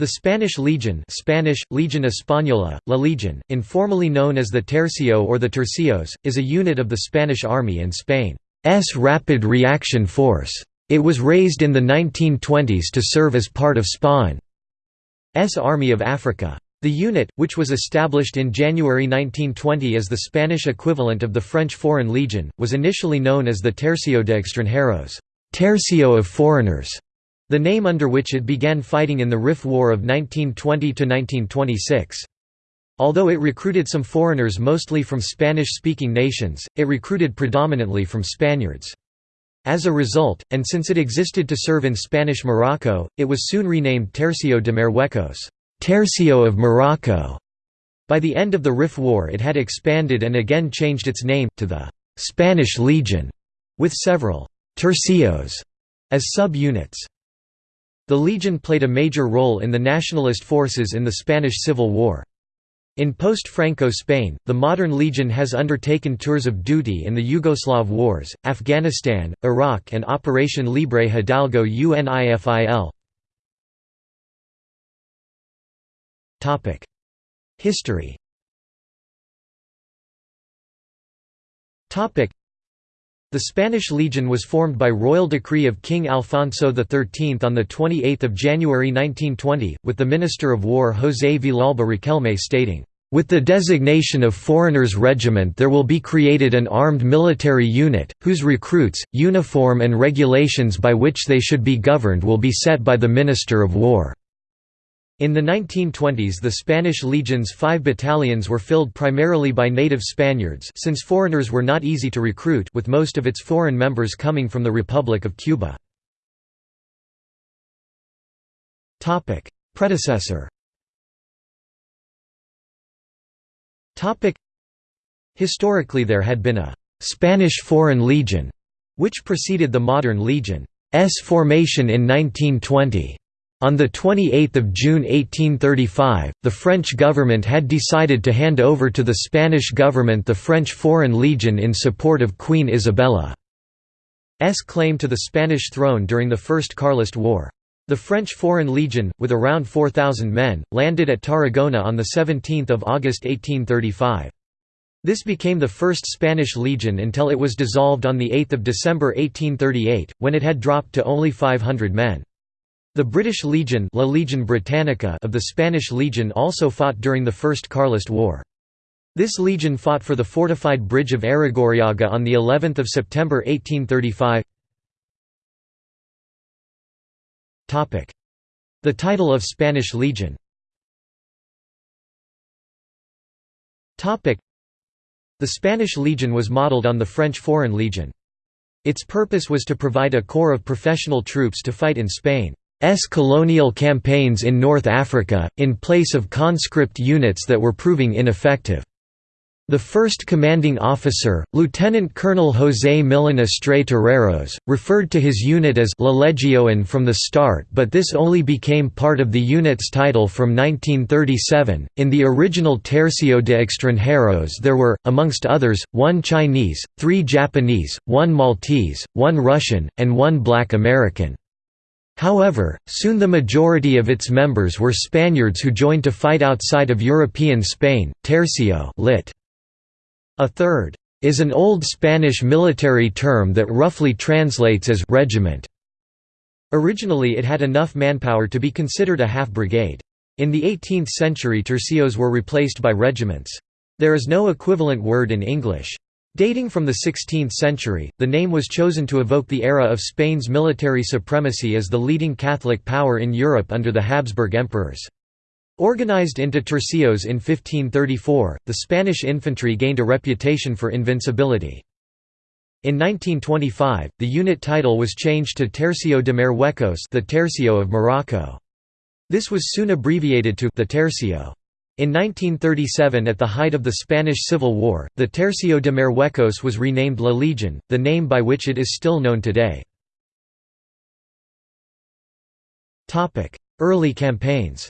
The Spanish Legion Spanish, Legion Española, La Legion, informally known as the Tercio or the Tercios, is a unit of the Spanish Army and Spain's Rapid Reaction Force. It was raised in the 1920s to serve as part of Spain's Army of Africa. The unit, which was established in January 1920 as the Spanish equivalent of the French Foreign Legion, was initially known as the Tercio de Extranjeros Tercio of Foreigners", the name under which it began fighting in the Rif War of 1920–1926. Although it recruited some foreigners mostly from Spanish-speaking nations, it recruited predominantly from Spaniards. As a result, and since it existed to serve in Spanish Morocco, it was soon renamed Tercio de Marruecos Tercio of Morocco". By the end of the Rif War it had expanded and again changed its name, to the «Spanish Legion», with several «tercios» as sub-units. The Legion played a major role in the nationalist forces in the Spanish Civil War. In post-Franco Spain, the modern Legion has undertaken tours of duty in the Yugoslav Wars, Afghanistan, Iraq and Operation Libre Hidalgo UNIFIL. History the Spanish Legion was formed by royal decree of King Alfonso XIII on 28 January 1920, with the Minister of War José Villalba Riquelme stating, "...with the designation of Foreigners Regiment there will be created an armed military unit, whose recruits, uniform and regulations by which they should be governed will be set by the Minister of War." In the 1920s the Spanish Legion's five battalions were filled primarily by native Spaniards since foreigners were not easy to recruit with most of its foreign members coming from the Republic of Cuba. Predecessor Historically there had been a «Spanish Foreign Legion» which preceded the modern Legion's formation in 1920. On 28 June 1835, the French government had decided to hand over to the Spanish government the French Foreign Legion in support of Queen Isabella's claim to the Spanish throne during the First Carlist War. The French Foreign Legion, with around 4,000 men, landed at Tarragona on 17 August 1835. This became the first Spanish Legion until it was dissolved on 8 December 1838, when it had dropped to only 500 men. The British Legion, La Legion Britannica of the Spanish Legion also fought during the First Carlist War. This legion fought for the fortified bridge of Arrigorriaga on the 11th of September 1835. Topic: The title of Spanish Legion. Topic: The Spanish Legion was modeled on the French Foreign Legion. Its purpose was to provide a corps of professional troops to fight in Spain. S colonial campaigns in North Africa, in place of conscript units that were proving ineffective. The first commanding officer, Lieutenant Colonel José Millán Astray Terreros, referred to his unit as La Legión from the start but this only became part of the unit's title from 1937. In the original Tercio de Extranjeros there were, amongst others, one Chinese, three Japanese, one Maltese, one Russian, and one black American. However, soon the majority of its members were Spaniards who joined to fight outside of European Spain. Tercio lit. A third is an old Spanish military term that roughly translates as regiment. Originally it had enough manpower to be considered a half-brigade. In the 18th century tercios were replaced by regiments. There is no equivalent word in English. Dating from the 16th century, the name was chosen to evoke the era of Spain's military supremacy as the leading Catholic power in Europe under the Habsburg emperors. Organized into tercios in 1534, the Spanish infantry gained a reputation for invincibility. In 1925, the unit title was changed to Tercio de Marruecos the Tercio of Morocco. This was soon abbreviated to the Tercio. In 1937 at the height of the Spanish Civil War, the Tercio de Marruecos was renamed La Legion, the name by which it is still known today. Early campaigns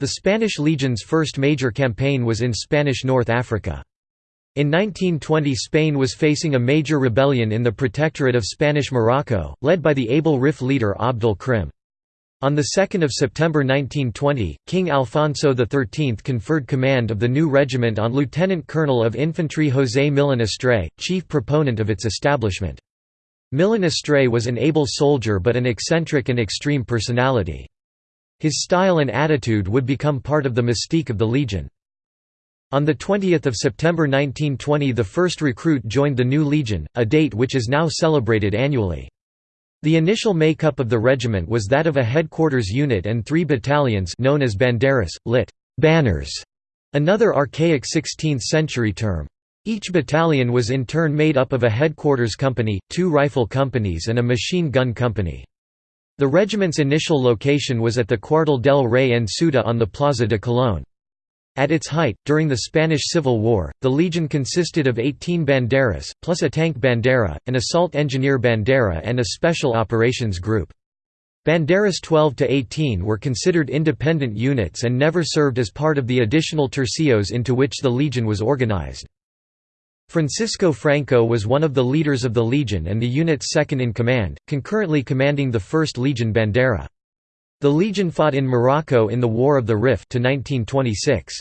The Spanish Legion's first major campaign was in Spanish North Africa. In 1920 Spain was facing a major rebellion in the Protectorate of Spanish Morocco, led by the able Rif leader Abd el-Krim. On 2 September 1920, King Alfonso XIII conferred command of the new regiment on Lieutenant Colonel of Infantry José Millán Astray, chief proponent of its establishment. Millán Astray was an able soldier but an eccentric and extreme personality. His style and attitude would become part of the mystique of the Legion. On 20 September 1920 the first recruit joined the new Legion, a date which is now celebrated annually. The initial makeup of the regiment was that of a headquarters unit and three battalions known as banderas, lit. banners, another archaic 16th-century term. Each battalion was in turn made up of a headquarters company, two rifle companies and a machine gun company. The regiment's initial location was at the Cuartel del Rey en Ceuta on the Plaza de Colón. At its height, during the Spanish Civil War, the Legion consisted of 18 banderas, plus a tank bandera, an assault engineer bandera and a special operations group. Banderas 12 to 18 were considered independent units and never served as part of the additional tercios into which the Legion was organized. Francisco Franco was one of the leaders of the Legion and the unit's second in command, concurrently commanding the 1st Legion Bandera. The Legion fought in Morocco in the War of the Rif to 1926.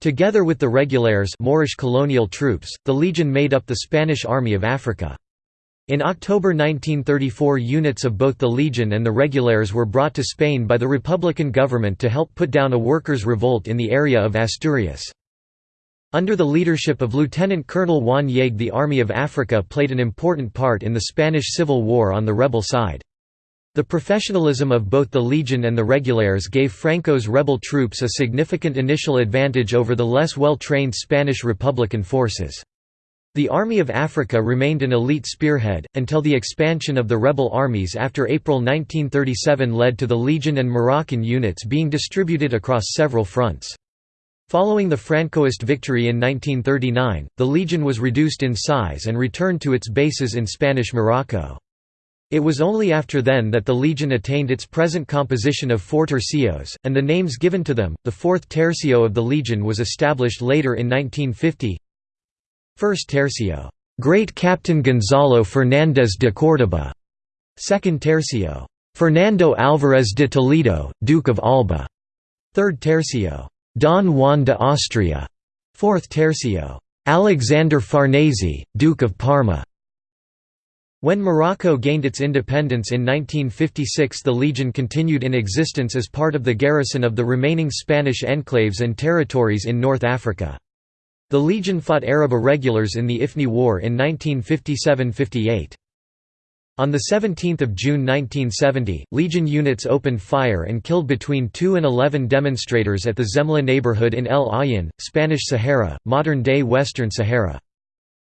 Together with the Regulares Moorish colonial troops, the Legion made up the Spanish Army of Africa. In October 1934 units of both the Legion and the Regulares were brought to Spain by the Republican government to help put down a workers' revolt in the area of Asturias. Under the leadership of Lieutenant Colonel Juan Yagüe the Army of Africa played an important part in the Spanish Civil War on the rebel side. The professionalism of both the Legion and the Regulares gave Franco's rebel troops a significant initial advantage over the less well-trained Spanish Republican forces. The Army of Africa remained an elite spearhead, until the expansion of the rebel armies after April 1937 led to the Legion and Moroccan units being distributed across several fronts. Following the Francoist victory in 1939, the Legion was reduced in size and returned to its bases in Spanish Morocco. It was only after then that the legion attained its present composition of four tercios, and the names given to them. The fourth tercio of the legion was established later in 1950. First tercio, Great Captain Gonzalo Fernández de Córdoba. Second tercio, Fernando Álvarez de Toledo, Duke of Alba. Third tercio, Don Juan de Austria. Fourth tercio, Alexander Farnese, Duke of Parma. When Morocco gained its independence in 1956 the Legion continued in existence as part of the garrison of the remaining Spanish enclaves and territories in North Africa. The Legion fought Arab irregulars in the Ifni War in 1957–58. On 17 June 1970, Legion units opened fire and killed between 2 and 11 demonstrators at the Zemla neighborhood in El Aaiún, Spanish Sahara, modern-day Western Sahara.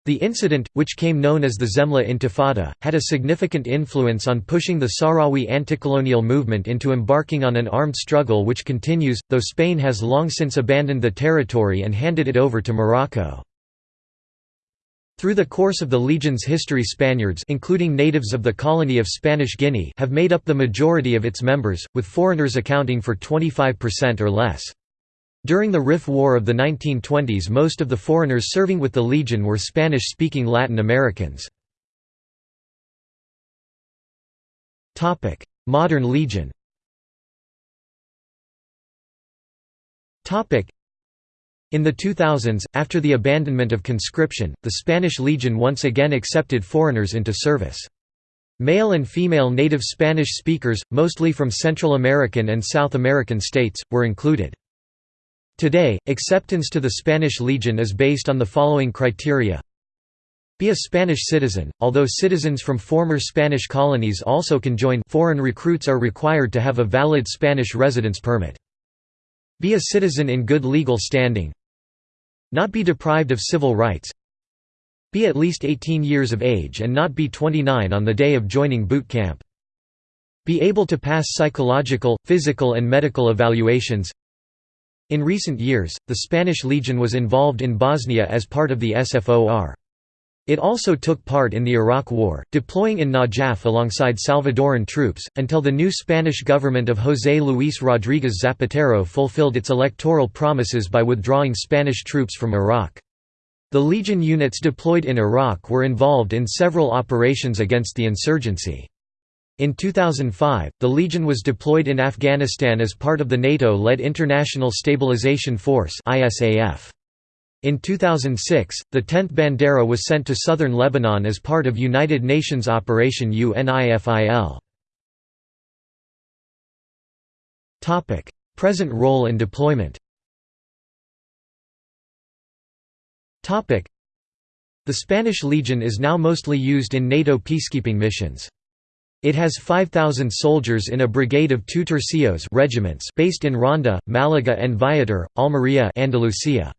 The incident, which came known as the Zemla Intifada, had a significant influence on pushing the Sahrawi anti-colonial movement into embarking on an armed struggle which continues, though Spain has long since abandoned the territory and handed it over to Morocco. Through the course of the Legion's history Spaniards including natives of the colony of Spanish Guinea have made up the majority of its members, with foreigners accounting for 25% or less. During the Rif War of the 1920s most of the foreigners serving with the Legion were Spanish-speaking Latin Americans. Modern Legion in the 2000s, after the abandonment of conscription, the Spanish Legion once again accepted foreigners into service. Male and female native Spanish speakers, mostly from Central American and South American states, were included. Today, acceptance to the Spanish Legion is based on the following criteria. Be a Spanish citizen, although citizens from former Spanish colonies also can join foreign recruits are required to have a valid Spanish residence permit. Be a citizen in good legal standing. Not be deprived of civil rights. Be at least 18 years of age and not be 29 on the day of joining boot camp. Be able to pass psychological, physical and medical evaluations in recent years, the Spanish Legion was involved in Bosnia as part of the SFOR. It also took part in the Iraq War, deploying in Najaf alongside Salvadoran troops, until the new Spanish government of José Luis Rodríguez Zapatero fulfilled its electoral promises by withdrawing Spanish troops from Iraq. The Legion units deployed in Iraq were involved in several operations against the insurgency. In 2005, the Legion was deployed in Afghanistan as part of the NATO-led International Stabilization Force In 2006, the 10th Bandera was sent to southern Lebanon as part of United Nations Operation UNIFIL. Present role and deployment The Spanish Legion is now mostly used in NATO peacekeeping missions. It has 5,000 soldiers in a brigade of two tercios regiments based in Ronda, Malaga and Viator, Almería Andalusia.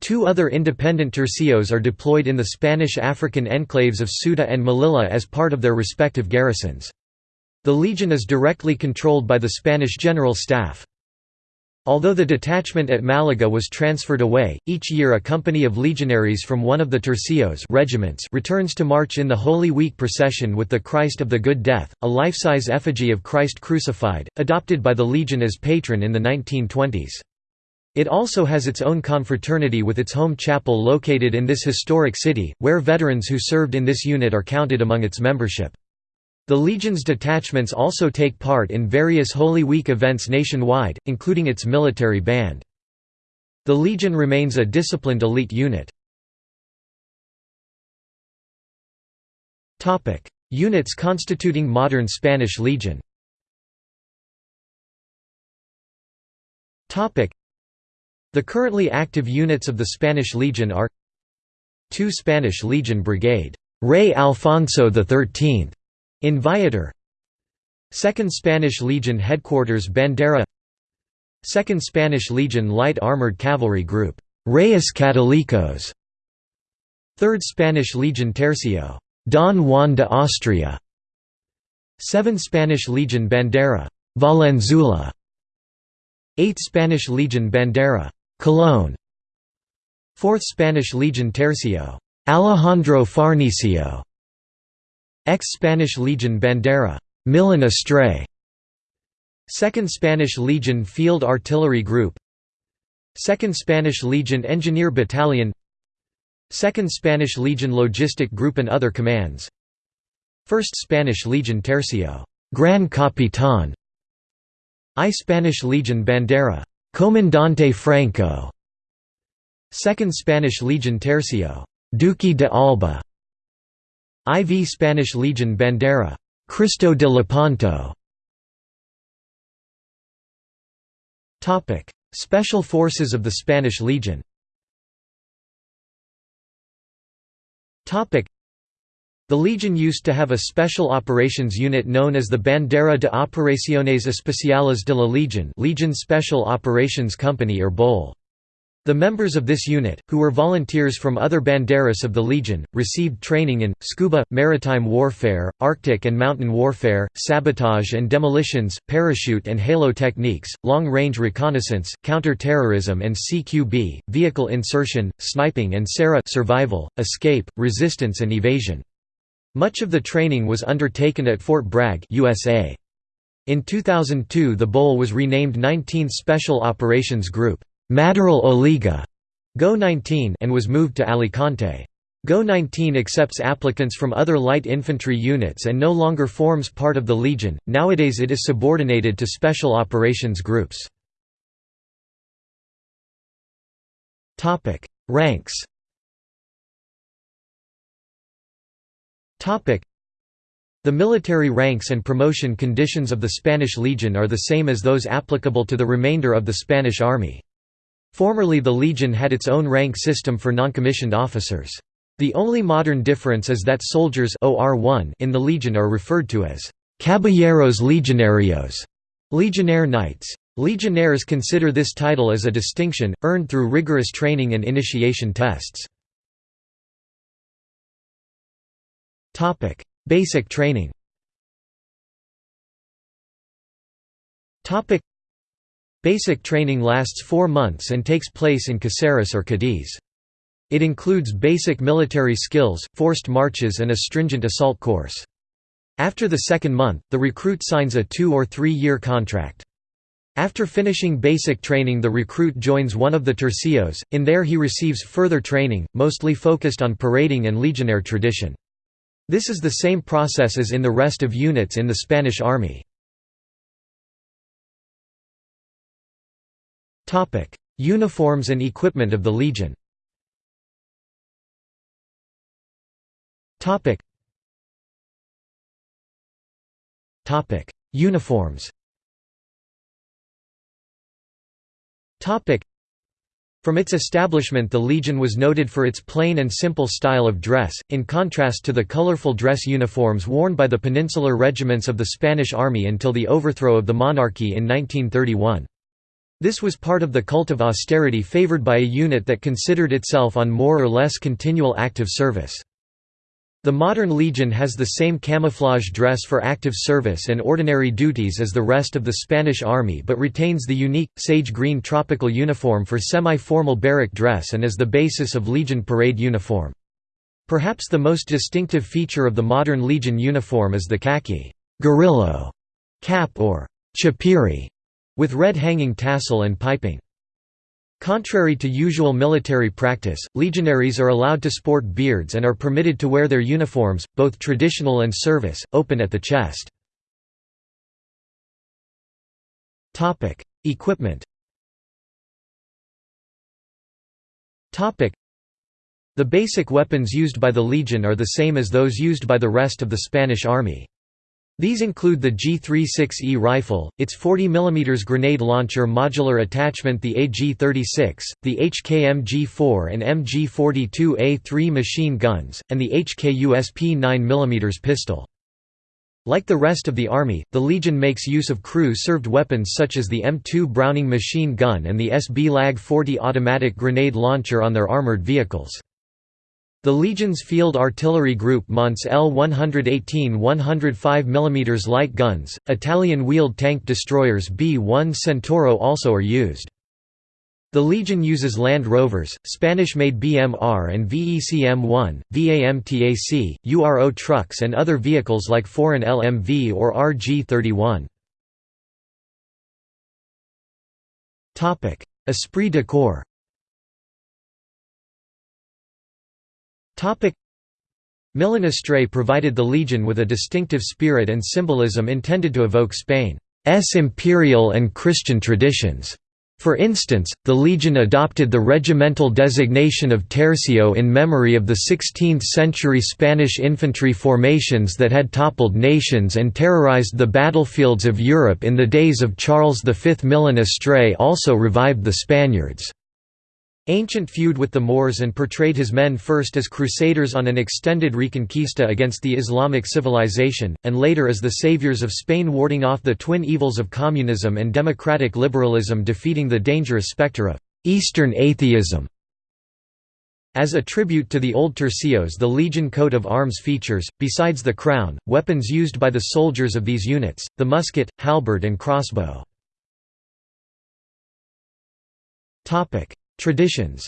Two other independent tercios are deployed in the Spanish African enclaves of Ceuta and Melilla as part of their respective garrisons. The Legion is directly controlled by the Spanish General Staff. Although the detachment at Malaga was transferred away, each year a company of legionaries from one of the tercios regiments returns to march in the Holy Week procession with the Christ of the Good Death, a life-size effigy of Christ crucified, adopted by the Legion as patron in the 1920s. It also has its own confraternity with its home chapel located in this historic city, where veterans who served in this unit are counted among its membership. The Legion's detachments also take part in various Holy Week events nationwide, including its military band. The Legion remains a disciplined elite unit. Units constituting modern Spanish Legion The currently active units of the Spanish Legion are 2 Spanish Legion Brigade, Rey Alfonso XIII, in Viator. 2nd Spanish Legion Headquarters Bandera. 2nd Spanish Legion Light Armored Cavalry Group. Reyes Catolicos 3rd Spanish Legion Tercio. Don Juan de Austria. 7th Spanish Legion Bandera. Valenzuela. 8th Spanish Legion Bandera. Colón. 4th Spanish Legion Tercio. Alejandro Farnesio Ex-Spanish Legion Bandera Millán Astray. 2nd Spanish Legion Field Artillery Group. 2nd Spanish Legion Engineer Battalion. 2nd Spanish Legion Logistic Group and other commands. 1st Spanish Legion Tercio Gran Capitán I Spanish Legion Bandera Comandante Franco. 2nd Spanish Legion Tercio Duque de Alba IV Spanish Legion Bandera. Cristo de Lepanto. Special Forces of the Spanish Legion. The Legion used to have a special operations unit known as the Bandera de Operaciones Especiales de la Legion Legion Special Operations Company or BOL. The members of this unit, who were volunteers from other banderas of the Legion, received training in, scuba, maritime warfare, Arctic and mountain warfare, sabotage and demolitions, parachute and halo techniques, long-range reconnaissance, counter-terrorism and CQB, vehicle insertion, sniping and SERE survival, escape, resistance and evasion. Much of the training was undertaken at Fort Bragg USA. In 2002 the BOL was renamed 19th Special Operations Group. Maderal Oleaga Go 19 and was moved to Alicante. Go 19 accepts applicants from other light infantry units and no longer forms part of the Legion, nowadays it is subordinated to special operations groups. Ranks The military ranks and promotion conditions of the Spanish Legion are the same as those applicable to the remainder of the Spanish Army. Formerly the Legion had its own rank system for noncommissioned officers. The only modern difference is that soldiers OR1 in the Legion are referred to as Caballeros Legionarios, Legionnaire Knights. Legionnaires consider this title as a distinction, earned through rigorous training and initiation tests. Basic training Basic training lasts four months and takes place in Caceres or Cadiz. It includes basic military skills, forced marches and a stringent assault course. After the second month, the recruit signs a two- or three-year contract. After finishing basic training the recruit joins one of the tercios, in there he receives further training, mostly focused on parading and legionnaire tradition. This is the same process as in the rest of units in the Spanish army. Uniforms and equipment of the legion Uniforms From its establishment the Legion was noted for its plain and simple style of dress, in contrast to the colorful dress uniforms worn by the peninsular regiments of the Spanish army until the overthrow of the monarchy in 1931. This was part of the cult of austerity favored by a unit that considered itself on more or less continual active service. The modern Legion has the same camouflage dress for active service and ordinary duties as the rest of the Spanish army but retains the unique, sage green tropical uniform for semi-formal barrack dress and as the basis of Legion parade uniform. Perhaps the most distinctive feature of the modern Legion uniform is the khaki gorrillo cap or chapiri, with red hanging tassel and piping. Contrary to usual military practice, legionaries are allowed to sport beards and are permitted to wear their uniforms, both traditional and service, open at the chest. Equipment The basic weapons used by the Legion are the same as those used by the rest of the Spanish army. These include the G36E rifle, its 40 mm grenade launcher modular attachment the AG-36, the HK-MG4 and MG-42A3 machine guns, and the HK-USP 9 mm pistol. Like the rest of the Army, the Legion makes use of crew-served weapons such as the M2 Browning machine gun and the SB Lag 40 automatic grenade launcher on their armored vehicles. The Legion's Field Artillery Group mounts L-118 105 mm light guns, Italian wheeled tank destroyers B-1 Centauro also are used. The Legion uses Land Rovers, Spanish-made BMR and VECM-1, VAMTAC, URO trucks and other vehicles like foreign LMV or RG-31. Esprit de corps Millán Astray provided the Legion with a distinctive spirit and symbolism intended to evoke Spain's imperial and Christian traditions. For instance, the Legion adopted the regimental designation of tercio in memory of the 16th-century Spanish infantry formations that had toppled nations and terrorized the battlefields of Europe in the days of Charles V. Millán Astray also revived the Spaniards' ancient feud with the Moors and portrayed his men first as crusaders on an extended reconquista against the Islamic civilization, and later as the saviors of Spain warding off the twin evils of communism and democratic liberalism defeating the dangerous spectre of «Eastern atheism». As a tribute to the old tercios the Legion coat of arms features, besides the crown, weapons used by the soldiers of these units, the musket, halberd and crossbow. Traditions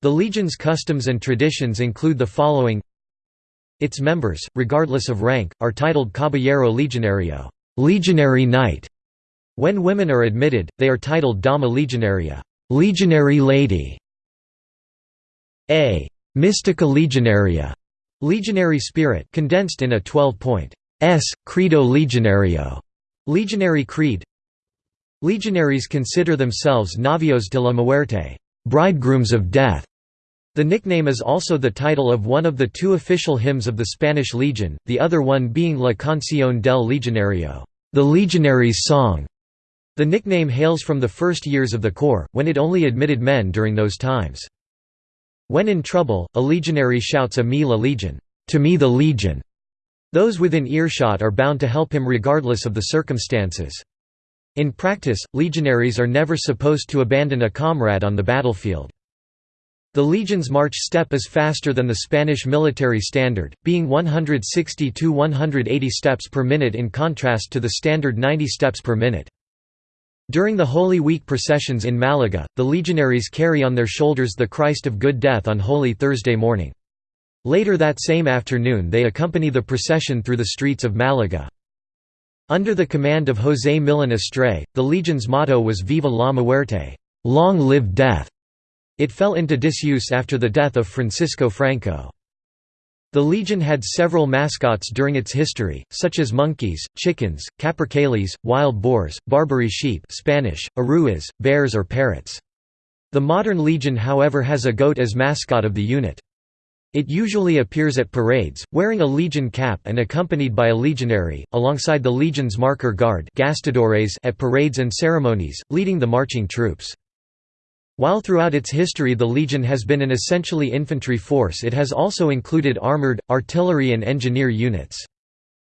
The Legion's customs and traditions include the following Its members, regardless of rank, are titled Caballero Legionario legionary knight". When women are admitted, they are titled Dama Legionaria legionary lady". A Mystica Legionaria legionary spirit condensed in a 12-point S. Credo Legionario legionary creed Legionaries consider themselves Novios de la Muerte bridegrooms of death". The nickname is also the title of one of the two official hymns of the Spanish Legion, the other one being La Canción del Legionario the Legionary's Song". The nickname hails from the first years of the Corps, when it only admitted men during those times. When in trouble, a legionary shouts a me la legion, to me the legion. Those within earshot are bound to help him regardless of the circumstances. In practice, legionaries are never supposed to abandon a comrade on the battlefield. The legion's march step is faster than the Spanish military standard, being 160 to 180 steps per minute in contrast to the standard 90 steps per minute. During the Holy Week processions in Malaga, the legionaries carry on their shoulders the Christ of Good Death on Holy Thursday morning. Later that same afternoon they accompany the procession through the streets of Malaga. Under the command of José Millán Astray, the legion's motto was Viva la muerte long live death". It fell into disuse after the death of Francisco Franco. The Legion had several mascots during its history, such as monkeys, chickens, capercailles, wild boars, Barbary sheep Spanish, aruas, bears or parrots. The modern Legion however has a goat as mascot of the unit. It usually appears at parades, wearing a legion cap and accompanied by a legionary, alongside the legion's marker guard at parades and ceremonies, leading the marching troops. While throughout its history the Legion has been an essentially infantry force it has also included armoured, artillery and engineer units.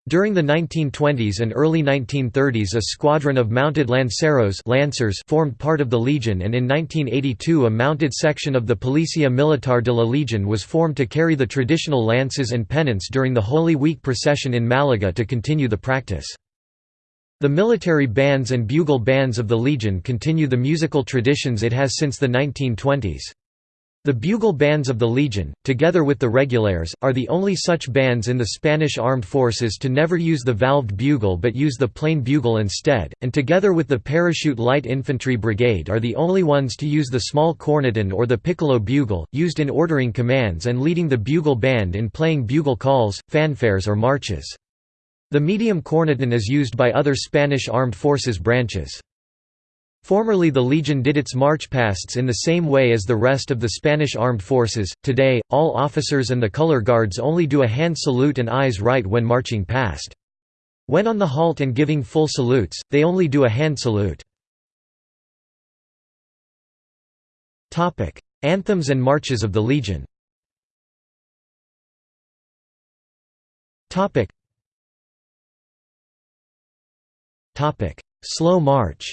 During the 1920s and early 1930s a squadron of mounted lanceros lancers formed part of the Legion and in 1982 a mounted section of the Policia Militar de la Legion was formed to carry the traditional lances and pennants during the Holy Week procession in Malaga to continue the practice. The military bands and bugle bands of the Legion continue the musical traditions it has since the 1920s. The bugle bands of the Legion, together with the Regulares, are the only such bands in the Spanish armed forces to never use the valved bugle but use the plain bugle instead, and together with the Parachute Light Infantry Brigade are the only ones to use the small corneton or the piccolo bugle, used in ordering commands and leading the bugle band in playing bugle calls, fanfares or marches. The medium corneton is used by other Spanish armed forces branches. Formerly the Legion did its march pasts in the same way as the rest of the Spanish armed forces, today, all officers and the color guards only do a hand salute and eyes right when marching past. When on the halt and giving full salutes, they only do a hand salute. Anthems and marches of the Legion Slow march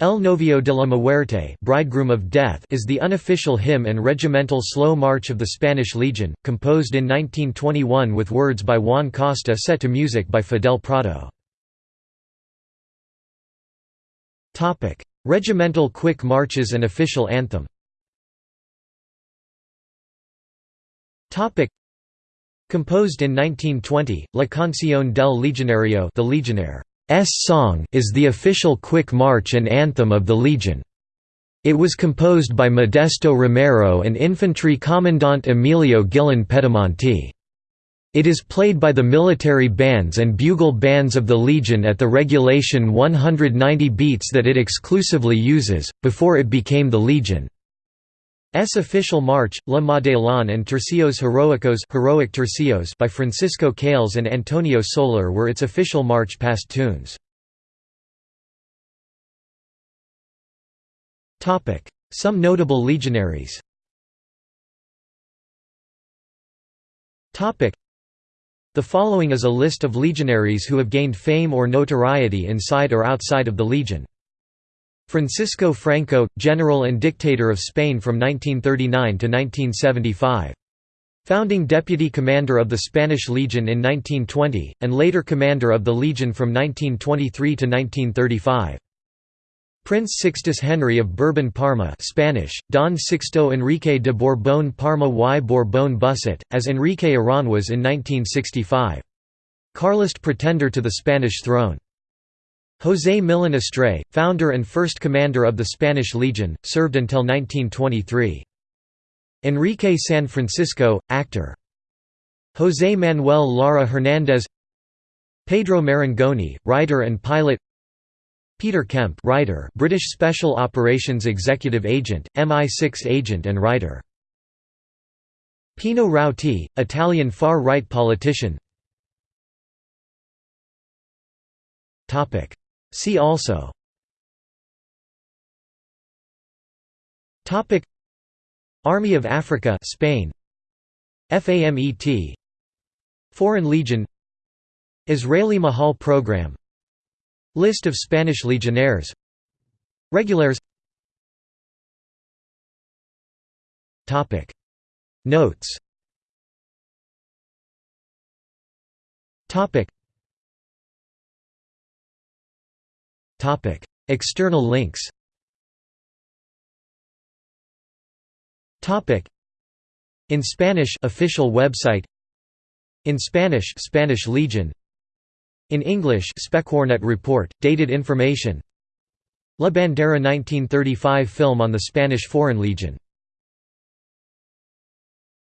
El Novio de la Muerte Bridegroom of Death is the unofficial hymn and regimental slow march of the Spanish Legion, composed in 1921 with words by Juan Costa set to music by Fidel Prado. Regimental quick marches and official anthem. Composed in 1920, La Canción del Legionario the Legionnaire song is the official quick march and anthem of the Legion. It was composed by Modesto Romero and Infantry Commandant Emilio Guillén Pedemonte. It is played by the military bands and bugle bands of the Legion at the regulation 190 beats that it exclusively uses, before it became the Legion. S official march, La Madelon and Tercios Heroicos Heroic Tercios by Francisco Cales and Antonio Soler were its official march past tunes. Some notable legionaries The following is a list of legionaries who have gained fame or notoriety inside or outside of the Legion. Francisco Franco, General and Dictator of Spain from 1939 to 1975. Founding Deputy Commander of the Spanish Legion in 1920, and later Commander of the Legion from 1923 to 1935. Prince Sixtus Henry of Bourbon-Parma Spanish, Don Sixto Enrique de Borbón Parma y Borbón Busset, as Enrique Aranjuez in 1965. Carlist pretender to the Spanish throne. José Millán Astray, founder and first commander of the Spanish Legion, served until 1923. Enrique San Francisco, actor. José Manuel Lara Hernández Pedro Marangoni, writer and pilot Peter Kemp writer, British Special Operations Executive Agent, MI6 agent and writer. Pino Rauti, Italian far-right politician See also. Topic. Army of Africa Spain. FAMET Foreign Legion. Israeli Mahal Program. List of Spanish legionnaires. Regulars. Topic. Notes. Topic External links In Spanish official website In Spanish Spanish Legion In English Specwarnet report dated information La Bandera 1935 film on the Spanish Foreign Legion